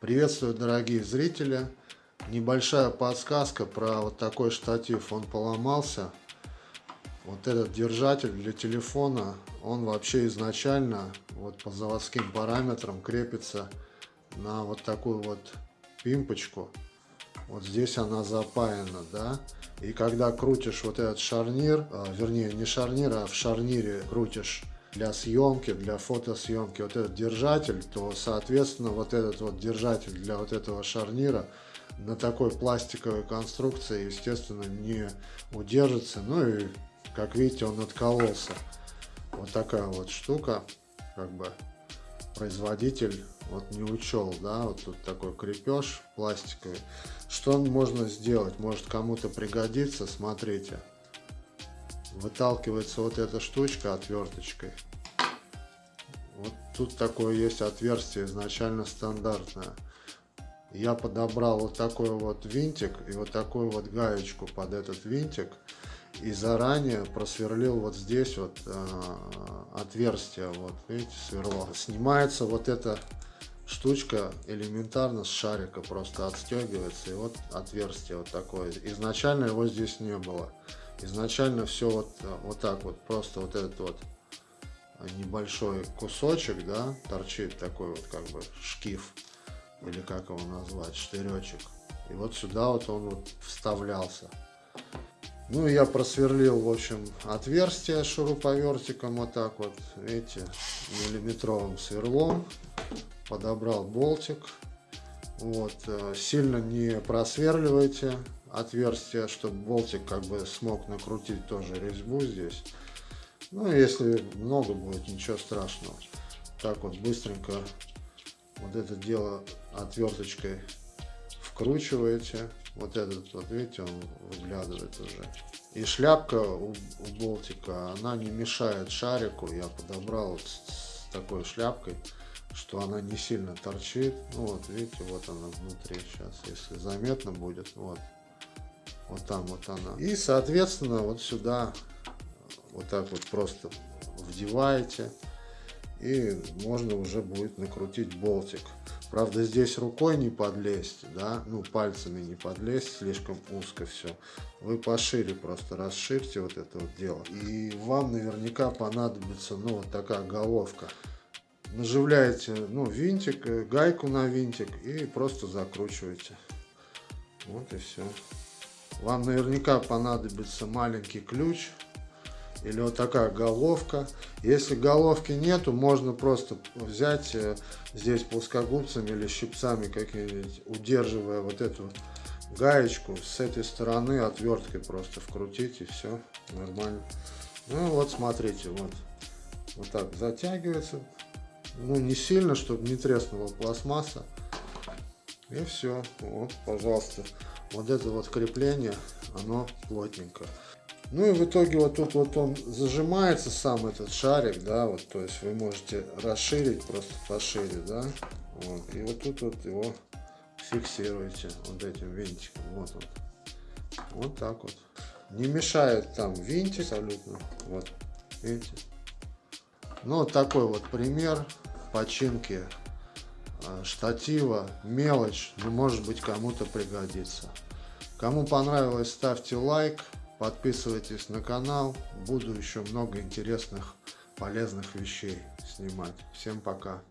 Приветствую, дорогие зрители! Небольшая подсказка про вот такой штатив. Он поломался. Вот этот держатель для телефона, он вообще изначально вот по заводским параметрам крепится на вот такую вот пимпочку. Вот здесь она запаяна, да. И когда крутишь вот этот шарнир, а, вернее не шарнир, а в шарнире крутишь для съемки, для фотосъемки вот этот держатель, то, соответственно, вот этот вот держатель для вот этого шарнира на такой пластиковой конструкции, естественно, не удержится. Ну и, как видите, он откололся. Вот такая вот штука, как бы производитель вот не учел, да, вот тут такой крепеж пластиковый. Что можно сделать? Может кому-то пригодится, смотрите выталкивается вот эта штучка отверточкой. Вот тут такое есть отверстие изначально стандартное. Я подобрал вот такой вот винтик и вот такую вот гаечку под этот винтик. И заранее просверлил вот здесь вот э, отверстие, вот видите, сверло. Снимается вот эта штучка элементарно с шарика, просто отстегивается. И вот отверстие вот такое. Изначально его здесь не было изначально все вот, вот так вот, просто вот этот вот небольшой кусочек, да, торчит такой вот как бы шкив, или как его назвать, штыречек. И вот сюда вот он вот вставлялся. Ну, я просверлил, в общем, отверстие шуруповертиком вот так вот, видите, миллиметровым сверлом. Подобрал болтик. Вот, э, сильно не просверливайте, отверстие, чтобы болтик как бы смог накрутить тоже резьбу здесь. Ну, если много будет, ничего страшного. Так вот быстренько вот это дело отверточкой вкручиваете. Вот этот вот, видите, он выглядывает уже. И шляпка у, у болтика, она не мешает шарику. Я подобрал вот с, с такой шляпкой, что она не сильно торчит. Ну вот, видите, вот она внутри сейчас, если заметно будет. Вот, вот там вот она. И, соответственно, вот сюда вот так вот просто вдеваете. И можно уже будет накрутить болтик. Правда, здесь рукой не подлезть, да, ну, пальцами не подлезть, слишком узко все. Вы пошире просто расширьте вот это вот дело. И вам наверняка понадобится, ну, вот такая головка. Наживляете, ну, винтик, э, гайку на винтик и просто закручиваете. Вот и все. Вам наверняка понадобится маленький ключ или вот такая головка. Если головки нету, можно просто взять э, здесь плоскогубцами или щипцами какими-нибудь, удерживая вот эту гаечку с этой стороны отверткой просто вкрутить и все нормально. Ну вот смотрите, вот, вот так затягивается. Ну не сильно, чтобы не треснула пластмасса. И все, вот, пожалуйста вот это вот крепление, оно плотненько. Ну и в итоге вот тут вот он зажимается, сам этот шарик, да, вот, то есть вы можете расширить просто пошире, да, вот, и вот тут вот его фиксируете вот этим винтиком, вот он, вот так вот. Не мешает там винтик абсолютно, вот, видите. Ну, вот такой вот пример починки штатива, мелочь, но может быть кому-то пригодится. Кому понравилось, ставьте лайк, подписывайтесь на канал. Буду еще много интересных, полезных вещей снимать. Всем пока!